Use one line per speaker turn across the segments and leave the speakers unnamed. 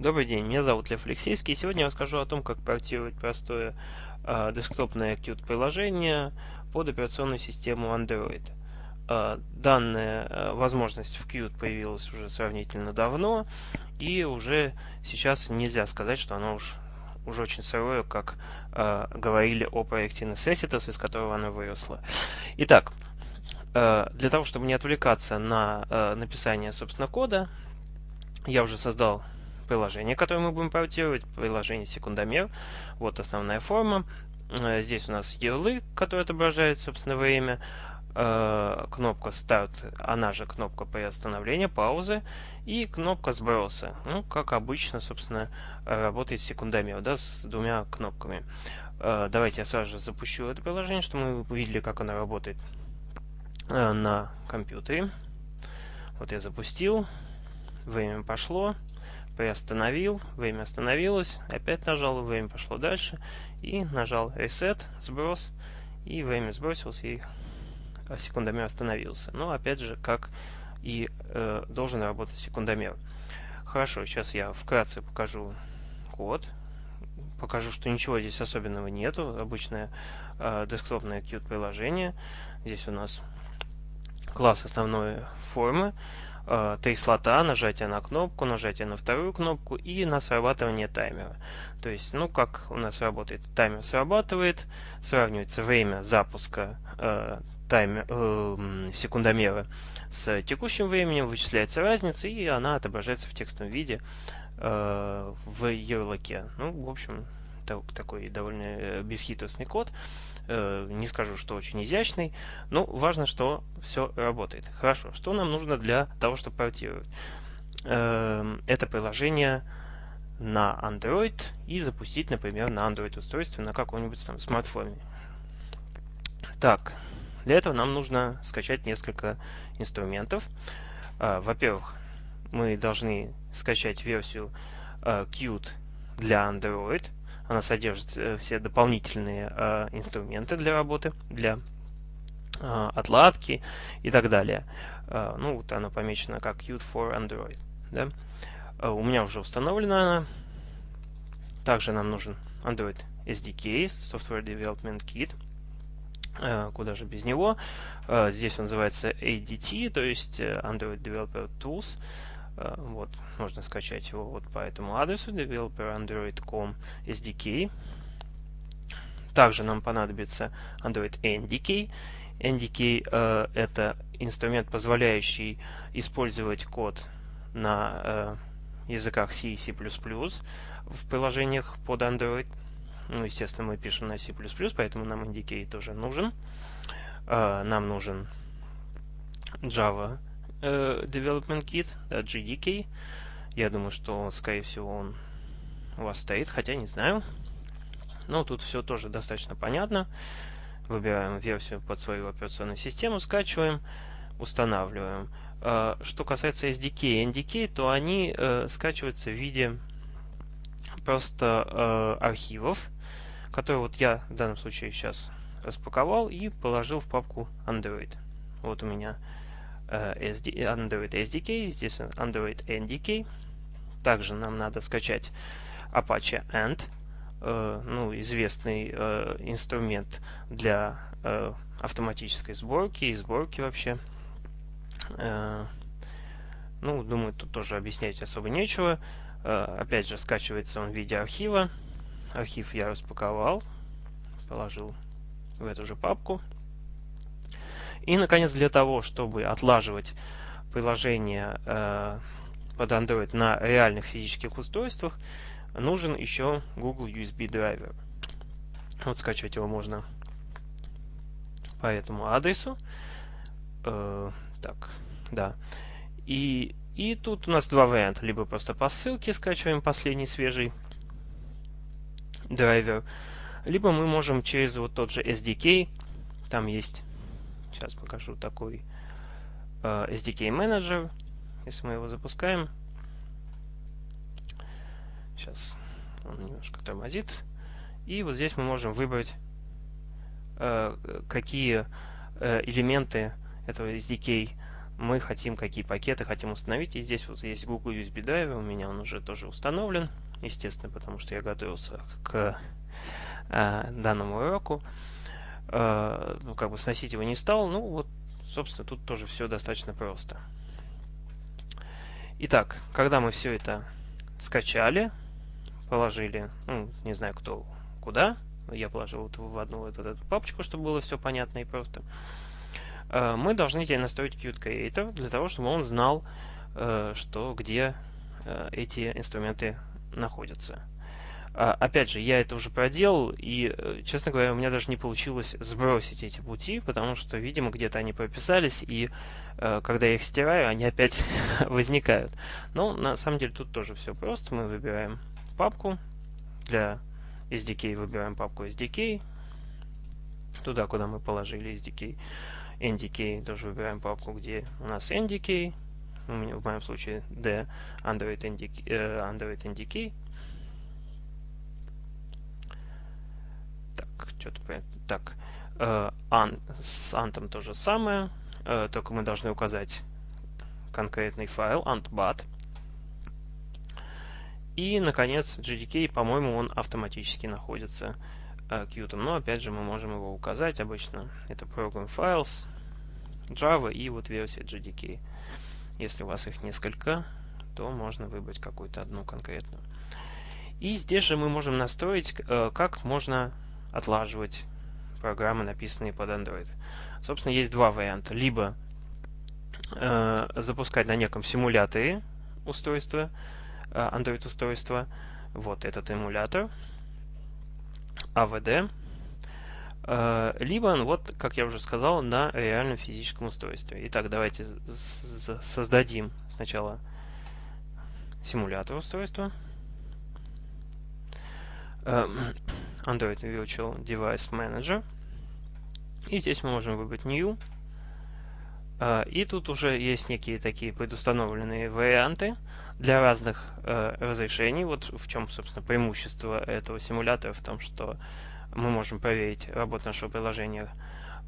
Добрый день, меня зовут Лев Алексейский, и сегодня я расскажу о том, как портировать простое э, десктопное Qt приложение под операционную систему Android. Э, данная э, возможность в Qt появилась уже сравнительно давно, и уже сейчас нельзя сказать, что она уж уже очень сырое, как э, говорили о проекте Necessitas, из которого она выросла. Итак, э, для того, чтобы не отвлекаться на э, написание, собственно, кода, я уже создал приложение, которое мы будем портировать, приложение секундомер. Вот основная форма. Э, здесь у нас ярлык, который отображает, собственно, время. Э, кнопка старт, она же кнопка приостановления, паузы. И кнопка сброса. Ну, как обычно, собственно, работает секундомер, да, с двумя кнопками. Э, давайте я сразу же запущу это приложение, чтобы мы увидели, как оно работает на компьютере. Вот я запустил. Время пошло приостановил, время остановилось, опять нажал, время пошло дальше, и нажал Reset, сброс, и время сбросилось, и секундомер остановился. Но опять же, как и э, должен работать секундомер. Хорошо, сейчас я вкратце покажу код, покажу, что ничего здесь особенного нету, обычное э, десктопное Qt приложение. Здесь у нас класс основной формы, э, три слота, нажатие на кнопку, нажатие на вторую кнопку и на срабатывание таймера. То есть, ну, как у нас работает, таймер срабатывает, сравнивается время запуска э, таймер, э, секундомера с текущим временем, вычисляется разница, и она отображается в текстовом виде э, в ярлыке. Ну, в общем, такой довольно э, бесхитростный код. Э, не скажу, что очень изящный, но важно, что все работает. Хорошо, что нам нужно для того, чтобы портировать? Эм, это приложение на Android и запустить, например, на Android устройстве на каком-нибудь там смартфоне. Так, для этого нам нужно скачать несколько инструментов. Э, во-первых, мы должны скачать версию Qt для Android – она содержит э, все дополнительные э, инструменты для работы, для э, отладки и так далее. Э, ну, вот она помечена как Qt for Android. Да? У меня уже установлена она. Также нам нужен Android SDK, Software Development Kit. Куда же без него. Здесь он называется ADT, то есть э, Android Developer Tools. Э, вот, можно скачать его вот по этому адресу developerandroid.com SDK. Также нам понадобится Android NDK. NDK э, это инструмент, позволяющий использовать код на э, языках C и C++ в приложениях под Android. Ну, естественно, мы пишем на C++, поэтому нам NDK тоже нужен. Э, нам нужен Java э, Development Kit, да, GDK. Я думаю, что, скорее всего, он у вас стоит, хотя не знаю. Но тут все тоже достаточно понятно. Выбираем версию под свою операционную систему, скачиваем, устанавливаем. Э, что касается SDK и NDK, то они э, скачиваются в виде просто архивов, которые вот я в данном случае сейчас распаковал и положил в папку Android. Вот у меня SD, Android SDK, здесь Android NDK. Также нам надо скачать Apache Ant, э, ну, известный э, инструмент для э, автоматической сборки и сборки вообще. Э, ну, думаю, тут тоже объяснять особо нечего. Э, опять же, скачивается он в виде архива. Архив я распаковал, положил в эту же папку. И, наконец, для того, чтобы отлаживать приложение э, под Android на реальных физических устройствах, нужен еще Google USB драйвер. Вот скачивать его можно по этому адресу. Э, так, да. И, и тут у нас два варианта. Либо просто по ссылке скачиваем последний свежий драйвер, либо мы можем через вот тот же SDK, там есть Сейчас покажу такой э, SDK менеджер. Если мы его запускаем. Сейчас он немножко тормозит. И вот здесь мы можем выбрать, э, какие э, элементы этого SDK мы хотим, какие пакеты хотим установить. И здесь вот есть Google USB Drive, у меня он уже тоже установлен, естественно, потому что я готовился к э, данному уроку. Э, ну, как бы сносить его не стал. Ну, вот, собственно, тут тоже все достаточно просто. Итак, когда мы все это скачали, положили, ну, не знаю кто куда, я положил вот в одну вот эту папочку, чтобы было все понятно и просто. Э, мы должны теперь настроить Qt Creator для того, чтобы он знал, э, что где эти инструменты находятся. А, опять же, я это уже проделал, и, честно говоря, у меня даже не получилось сбросить эти пути, потому что, видимо, где-то они прописались, и когда я их стираю, они опять возникают. Но на самом деле тут тоже все просто. Мы выбираем папку для SDK, выбираем папку SDK, туда, куда мы положили SDK. NDK тоже выбираем папку, где у нас NDK, в моем случае D Android NDK, э, Android NDK. Что-то так. Э, an, с антом то же самое, э, только мы должны указать конкретный файл, antbat. И, наконец, GDK, по-моему, он автоматически находится э, Qt. Но, опять же, мы можем его указать обычно. Это Program Files, Java и вот версия GDK. Если у вас их несколько, то можно выбрать какую-то одну конкретную. И здесь же мы можем настроить, э, как можно отлаживать программы, написанные под Android. Собственно, есть два варианта. Либо э, запускать на неком симуляторе устройства, Э, Android устройства. Вот этот эмулятор. AVD. Э, либо, вот, как я уже сказал, на реальном физическом устройстве. Итак, давайте создадим сначала симулятор устройства. Э, Android Virtual Device Manager. И здесь мы можем выбрать New. И тут уже есть некие такие предустановленные варианты для разных э, разрешений. Вот в чем, собственно, преимущество этого симулятора в том, что мы можем проверить работу нашего приложения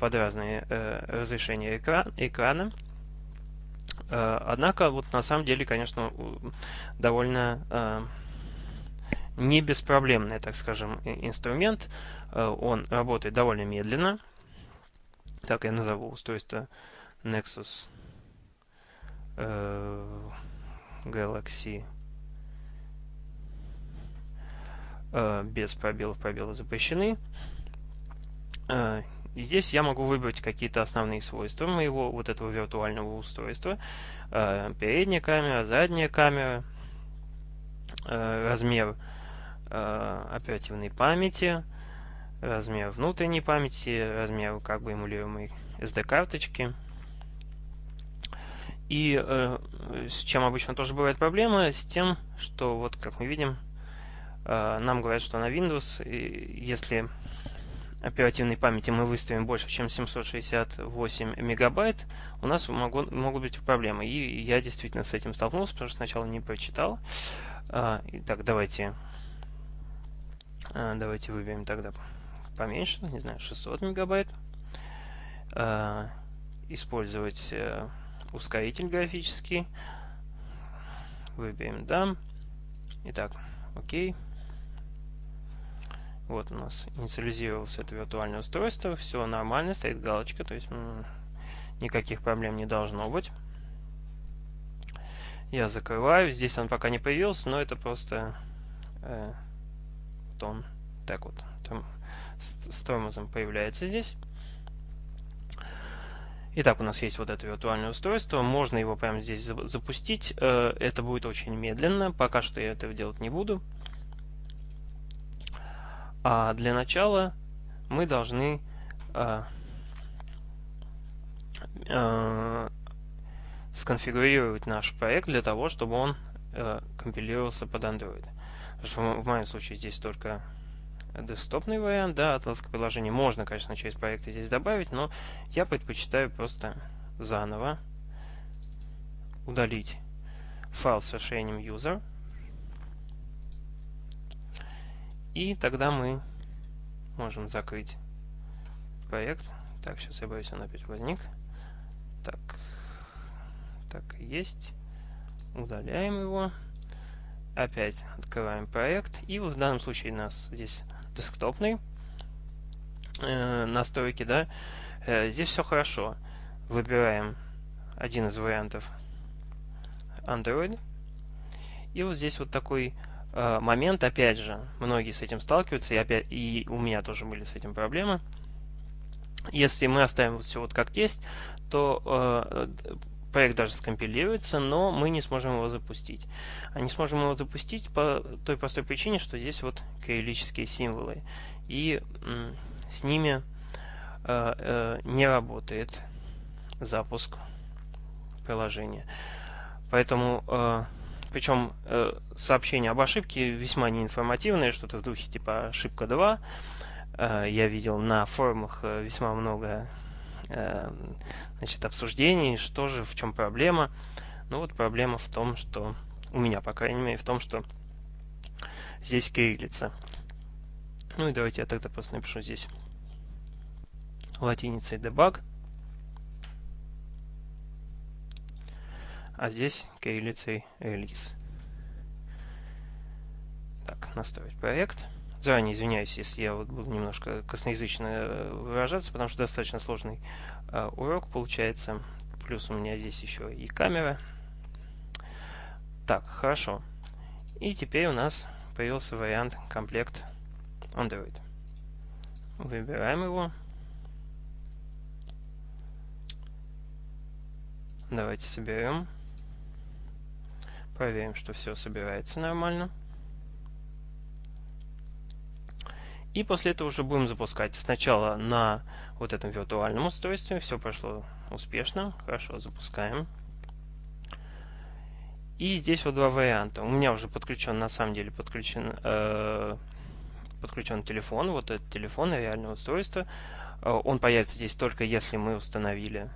под разные э, разрешения экран, экрана. Однако, вот на самом деле, конечно, довольно э, не беспроблемный, так скажем, инструмент. Э, он работает довольно медленно. Так я назову устройство Nexus. Э, Galaxy э, без пробелов, пробелы запрещены. Здесь я могу выбрать какие-то основные свойства моего вот этого виртуального устройства. Передняя камера, задняя камера, размер оперативной памяти, размер внутренней памяти, размер как бы эмулируемой SD-карточки. И э, с чем обычно тоже бывает проблема, с тем, что вот как мы видим, э, нам говорят, что на Windows, и если оперативной памяти мы выставим больше, чем 768 мегабайт, у нас могу, могут быть проблемы. И я действительно с этим столкнулся, потому что сначала не прочитал. Э, итак, давайте, э, давайте выберем тогда поменьше, не знаю, 600 мегабайт. Э, использовать... Э, ускоритель графический. Выберем да. Итак, окей. Вот у нас инициализировалось это виртуальное устройство. Все нормально, стоит галочка, то есть никаких проблем не должно быть. Я закрываю. Здесь он пока не появился, но это просто э, вот он так вот там, с тормозом появляется здесь. Итак, у нас есть вот это виртуальное устройство. Можно его прямо здесь запустить. Э, это будет очень медленно. Пока что я этого делать не буду. А для начала мы должны э, э, сконфигурировать наш проект для того, чтобы он компилировался под Android. В моем случае здесь только десктопный вариант, да, отладка приложения можно, конечно, через проекты здесь добавить, но я предпочитаю просто заново удалить файл с расширением user. И тогда мы можем закрыть проект. Так, сейчас я боюсь, он опять возник. Так, Так, есть. Удаляем его. Опять открываем проект. И в данном случае у нас здесь десктопный э, настройки, да. Э, здесь все хорошо. Выбираем один из вариантов Android. И вот здесь вот такой э, момент, опять же, многие с этим сталкиваются, и, опять, и у меня тоже были с этим проблемы. Если мы оставим все вот как есть, то э, проект даже скомпилируется, но мы не сможем его запустить. А не сможем его запустить по той простой причине, что здесь вот кириллические символы. И с ними э, э, не работает запуск приложения. Поэтому, э, причем э, сообщения об ошибке весьма неинформативные, что-то в духе типа ошибка 2. Э, я видел на форумах э, весьма много значит, обсуждений, что же, в чем проблема. Ну вот проблема в том, что у меня, по крайней мере, в том, что здесь кириллица. Ну и давайте я тогда просто напишу здесь латиницей debug. А здесь кириллицей release. Так, настроить проект. Заранее извиняюсь, если я вот буду немножко косноязычно э, выражаться, потому что достаточно сложный э, урок получается. Плюс у меня здесь еще и камера. Так, хорошо. И теперь у нас появился вариант комплект Android. Выбираем его. Давайте соберем. Проверим, что все собирается нормально. И после этого уже будем запускать сначала на вот этом виртуальном устройстве. Все прошло успешно. Хорошо, запускаем. И здесь вот два варианта. У меня уже подключен, на самом деле, подключен, э, подключен телефон. Вот этот телефон, реальное устройство. Э, он появится здесь только если мы установили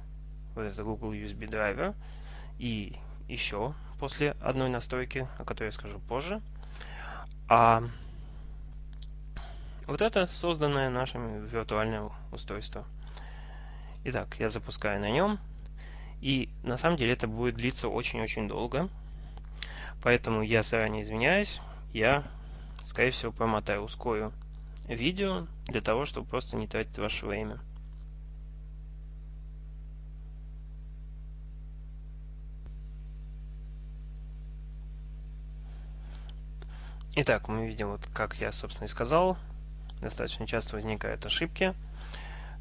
вот этот Google USB драйвер. И еще после одной настройки, о которой я скажу позже. А вот это созданное нашим виртуальное устройство. Итак, я запускаю на нем. И на самом деле это будет длиться очень-очень долго. Поэтому я заранее извиняюсь. Я, скорее всего, промотаю, ускорю видео для того, чтобы просто не тратить ваше время. Итак, мы видим, вот как я, собственно, и сказал, достаточно часто возникают ошибки.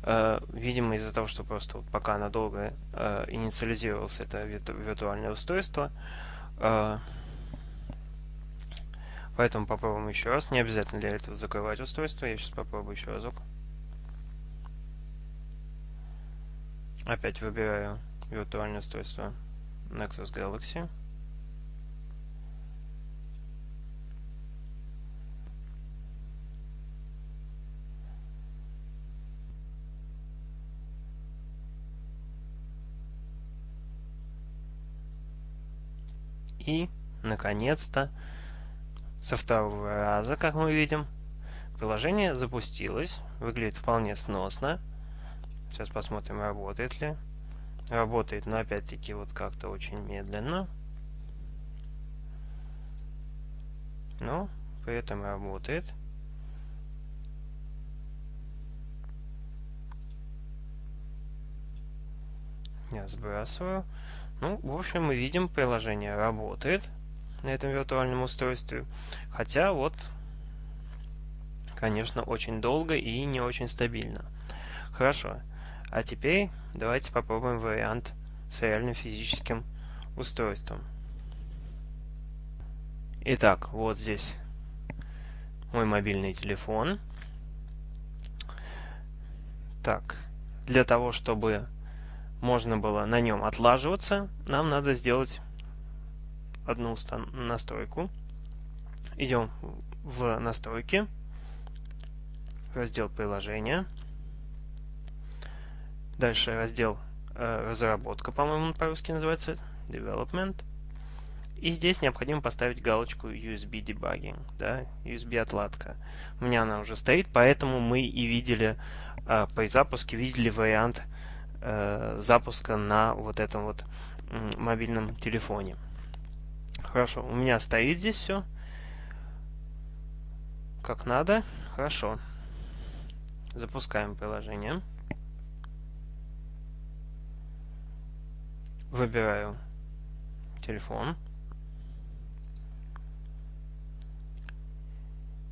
Э, видимо, из-за того, что просто пока надолго э, инициализировалось это виртуальное устройство. Э, поэтому попробуем еще раз. Не обязательно для этого закрывать устройство. Я сейчас попробую еще разок. Опять выбираю виртуальное устройство Nexus Galaxy. И, наконец-то, со второго раза, как мы видим, приложение запустилось. Выглядит вполне сносно. Сейчас посмотрим, работает ли. Работает, но опять-таки вот как-то очень медленно. Но при этом работает. Я сбрасываю. Ну, в общем, мы видим, приложение работает на этом виртуальном устройстве. Хотя вот, конечно, очень долго и не очень стабильно. Хорошо. А теперь давайте попробуем вариант с реальным физическим устройством. Итак, вот здесь мой мобильный телефон. Так, для того, чтобы можно было на нем отлаживаться, нам надо сделать одну настройку. Идем в настройки, раздел приложения, дальше раздел э, разработка, по-моему, по-русски называется, development. И здесь необходимо поставить галочку USB debugging, да, USB отладка. У меня она уже стоит, поэтому мы и видели э, при запуске видели вариант запуска на вот этом вот мобильном телефоне. Хорошо, у меня стоит здесь все. Как надо. Хорошо. Запускаем приложение. Выбираю телефон.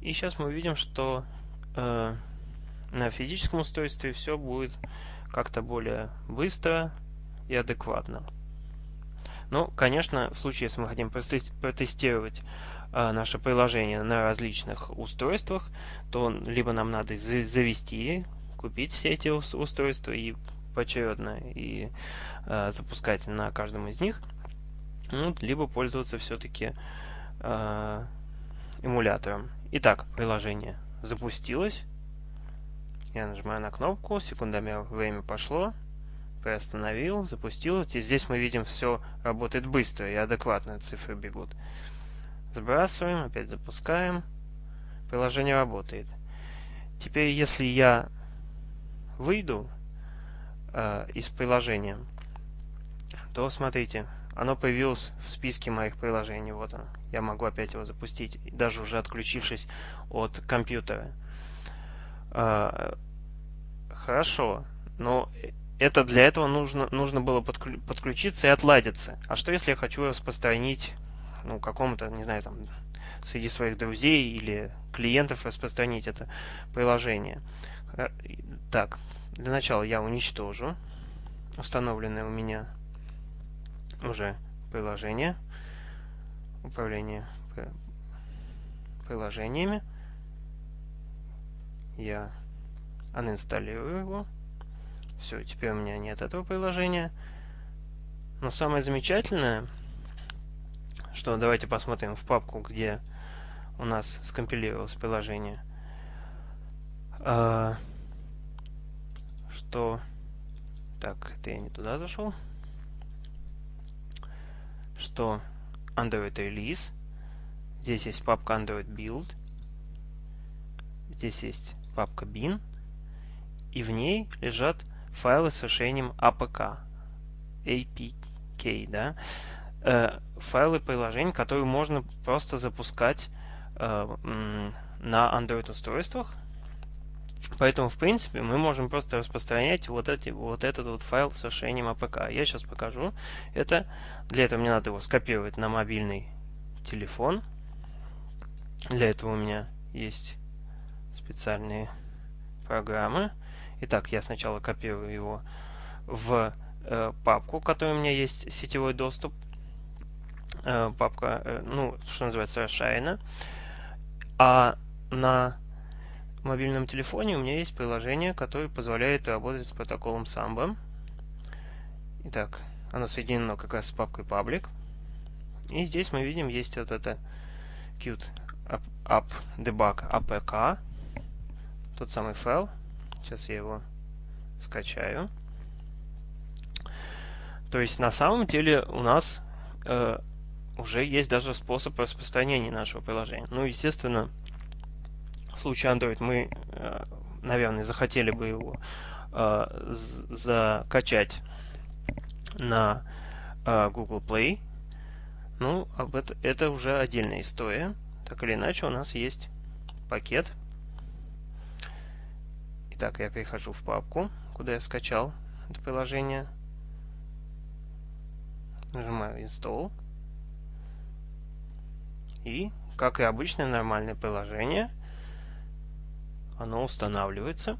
И сейчас мы видим, что э, на физическом устройстве все будет как-то более быстро и адекватно. Ну, конечно, в случае, если мы хотим протестировать э, наше приложение на различных устройствах, то либо нам надо завести, купить все эти устройства и поочередно и э, запускать на каждом из них, ну, либо пользоваться все-таки э, эмулятором. Итак, приложение запустилось. Я нажимаю на кнопку, секундомер время пошло, приостановил, запустил. И здесь мы видим, все работает быстро и адекватно, цифры бегут. Сбрасываем, опять запускаем. Приложение работает. Теперь, если я выйду э, из приложения, то смотрите, оно появилось в списке моих приложений. Вот оно. Я могу опять его запустить, даже уже отключившись от компьютера. Э, хорошо, но это для этого нужно, нужно было подключиться и отладиться. А что если я хочу распространить ну, какому-то, не знаю, там, среди своих друзей или клиентов распространить это приложение? Так, для начала я уничтожу установленное у меня уже приложение. Управление приложениями. Я анинсталлирую его. Все, теперь у меня нет этого приложения. Но самое замечательное, что давайте посмотрим в папку, где у нас скомпилировалось приложение. А, что... Так, это я не туда зашел. Что Android Release. Здесь есть папка Android Build. Здесь есть папка bin. И в ней лежат файлы с решением APK. APK, да? Э, файлы приложений, которые можно просто запускать э, на Android устройствах Поэтому, в принципе, мы можем просто распространять вот, эти, вот этот вот файл с решением APK. Я сейчас покажу это. Для этого мне надо его скопировать на мобильный телефон. Для этого у меня есть специальные программы. Итак, я сначала копирую его в э, папку, в которой у меня есть сетевой доступ. Э, папка, э, ну, что называется, расширена. А на мобильном телефоне у меня есть приложение, которое позволяет работать с протоколом Samba. Итак, оно соединено как раз с папкой Public. И здесь мы видим, есть вот это Qt app debug apk, тот самый файл. Сейчас я его скачаю. То есть на самом деле у нас э, уже есть даже способ распространения нашего приложения. Ну, естественно, в случае Android мы, э, наверное, захотели бы его э, закачать на э, Google Play. Ну, об это, это уже отдельная история. Так или иначе, у нас есть пакет. Итак, я перехожу в папку, куда я скачал это приложение. Нажимаю Install. И, как и обычное нормальное приложение, оно устанавливается.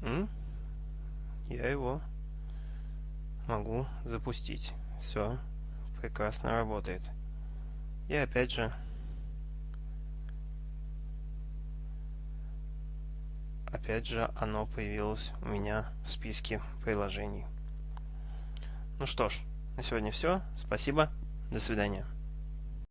И я его могу запустить. Все, прекрасно работает. И опять же, опять же оно появилось у меня в списке приложений. Ну что ж, на сегодня все. Спасибо. До свидания.